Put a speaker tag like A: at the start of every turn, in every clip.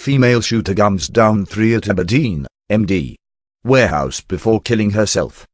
A: Female shooter guns down three at Aberdeen, MD. Warehouse before killing herself.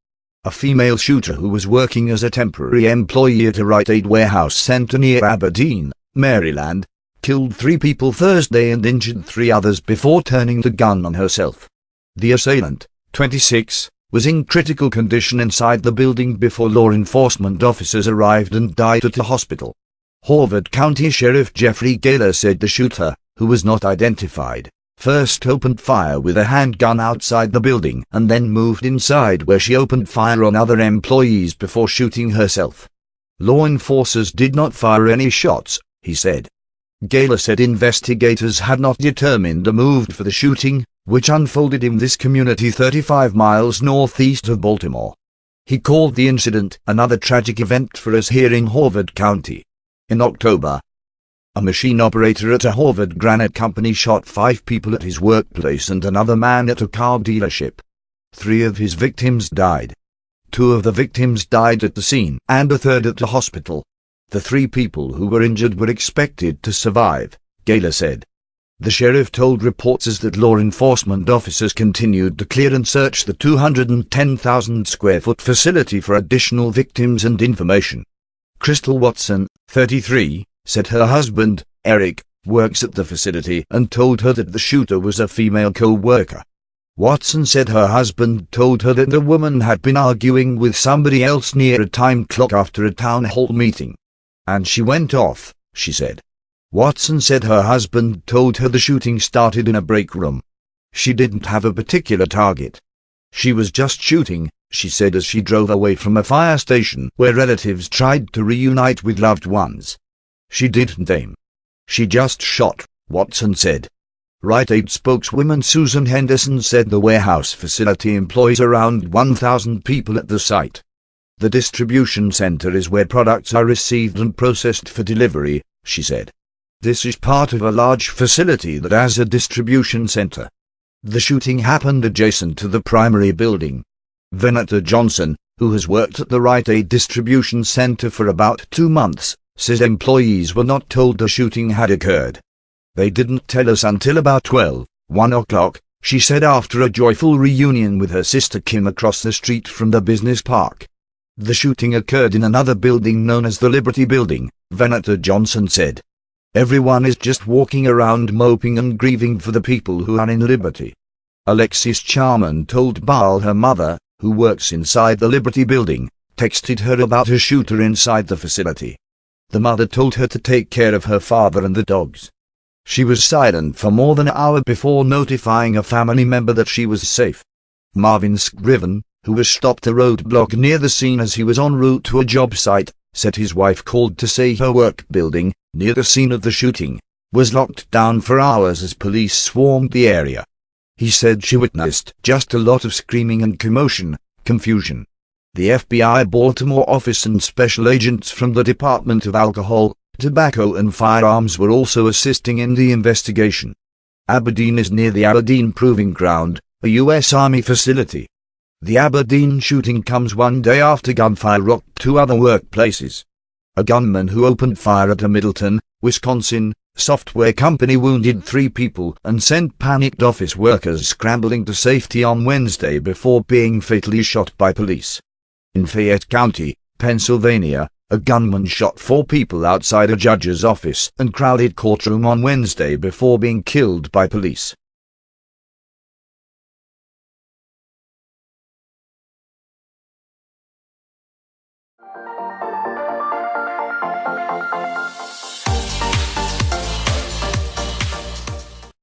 A: A female shooter who was working as a temporary employee at a Rite Aid warehouse centre near Aberdeen, Maryland, killed three people Thursday and injured three others before turning the gun on herself. The assailant, 26, was in critical condition inside the building before law enforcement officers arrived and died at the hospital. Harford County Sheriff Jeffrey Gahler said the shooter, who was not identified, first opened fire with a handgun outside the building and then moved inside where she opened fire on other employees before shooting herself. Law enforcers did not fire any shots, he said. Gahler said investigators had not determined a move for the shooting, which unfolded in this community 35 miles northeast of Baltimore. He called the incident another tragic event for us here in Harford County. In October, a machine operator at a Harford granite company shot five people at his workplace and another man at a car dealership. Three of his victims died. Two of the victims died at the scene and a third at the hospital. The three people who were injured were expected to survive, Gahler said. The sheriff told reporters that law enforcement officers continued to clear and search the 210,000 square foot facility for additional victims and information. Crystal Watson, 33, said her husband, Eric, works at the facility and told her that the shooter was a female co-worker. Watson said her husband told her that the woman had been arguing with somebody else near a time clock after a town hall meeting. And she went off, she said. Watson said her husband told her the shooting started in a break room. She didn't have a particular target. She was just shooting, she said as she drove away from a fire station where relatives tried to reunite with loved ones. She didn't aim. She just shot, Watson said. Rite Aid spokeswoman Susan Henderson said the warehouse facility employs around 1,000 people at the site. The distribution center is where products are received and processed for delivery, she said. This is part of a large facility that has a distribution center. The shooting happened adjacent to the primary building. Venita Johnson, who has worked at the Rite Aid distribution center for about two months, says employees were not told the shooting had occurred. They didn't tell us until about 12, 1 o'clock, she said after a joyful reunion with her sister Kim across the street from the business park. The shooting occurred in another building known as the Liberty Building, Venita Johnson said. Everyone is just walking around moping and grieving for the people who are in Liberty. Alexis Charman told Baal her mother, who works inside the Liberty Building, texted her about a shooter inside the facility. The mother told her to take care of her father and the dogs. She was silent for more than an hour before notifying a family member that she was safe. Marvin Scriven, who was stopped a roadblock near the scene as he was en route to a job site, said his wife called to say her work building, near the scene of the shooting, was locked down for hours as police swarmed the area. He said she witnessed just a lot of screaming and commotion, confusion. The FBI Baltimore office and special agents from the Department of Alcohol, Tobacco and Firearms were also assisting in the investigation. Aberdeen is near the Aberdeen Proving Ground, a U.S. Army facility. The Aberdeen shooting comes one day after gunfire rocked two other workplaces. A gunman who opened fire at a Middleton, Wisconsin, software company wounded three people and sent panicked office workers scrambling to safety on Wednesday before being fatally shot by police. In Fayette County, Pennsylvania, a gunman shot four people outside a judge's office and crowded courtroom on Wednesday before being killed by police.